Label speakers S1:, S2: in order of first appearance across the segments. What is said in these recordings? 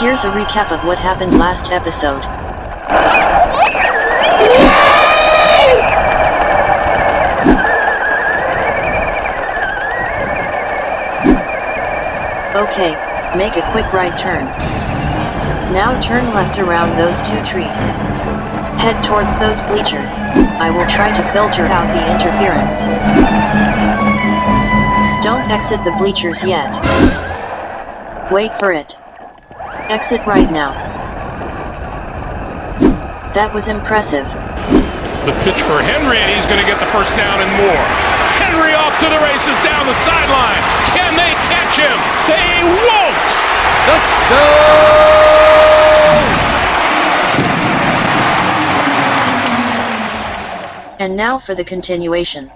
S1: Here's a recap of what happened last episode. Okay, make a quick right turn. Now turn left around those two trees. Head towards those bleachers. I will try to filter out the interference. Don't exit the bleachers yet. Wait for it. Exit right now. That was impressive.
S2: The pitch for Henry, and he's going to get the first down and more. Henry off to the races down the sideline. Can they catch him? They won't!
S1: And now for the continuation.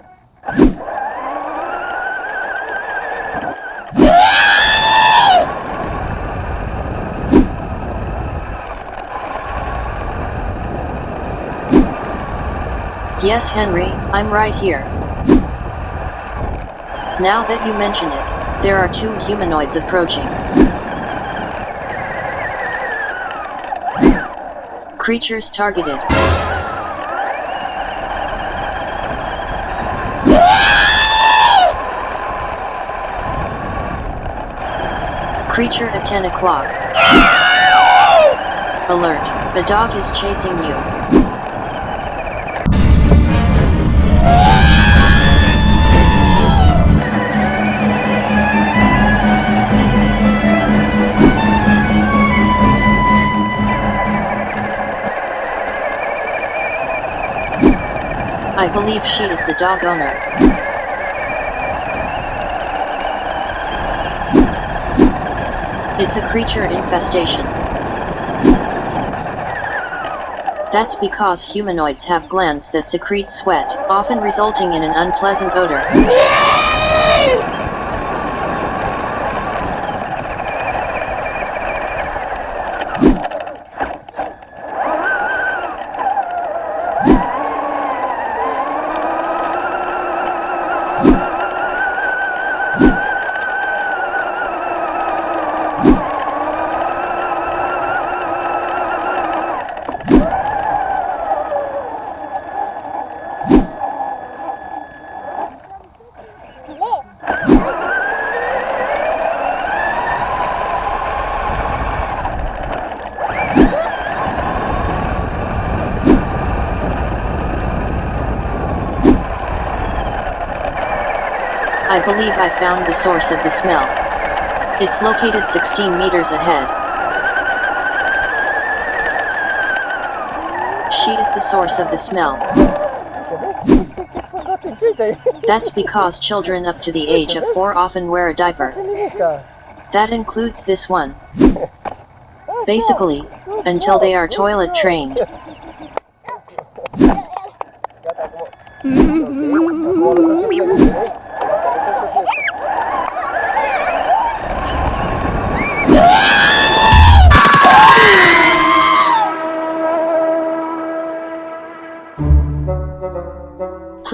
S1: Yes Henry, I'm right here. Now that you mention it, there are two humanoids approaching. Creatures targeted. Creature at 10 o'clock. Alert, the dog is chasing you. I believe she is the dog owner. It's a creature infestation. That's because humanoids have glands that secrete sweat, often resulting in an unpleasant odor. I believe I found the source of the smell. It's located 16 meters ahead. She is the source of the smell. That's because children up to the age of 4 often wear a diaper. That includes this one. Basically, until they are toilet trained. Mm-hmm.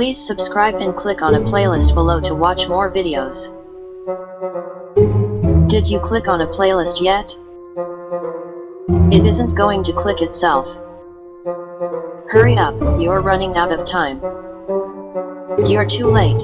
S1: Please subscribe and click on a playlist below to watch more videos. Did you click on a playlist yet? It isn't going to click itself. Hurry up, you're running out of time. You're too late.